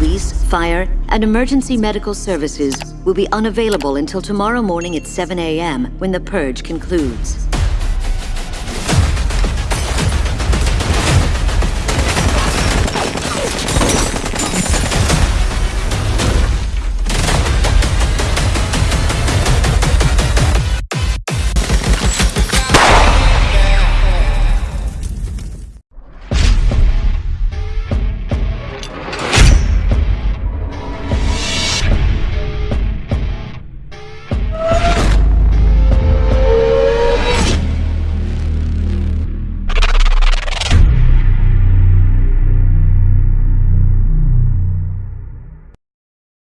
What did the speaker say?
police, fire, and emergency medical services will be unavailable until tomorrow morning at 7 a.m. when the purge concludes.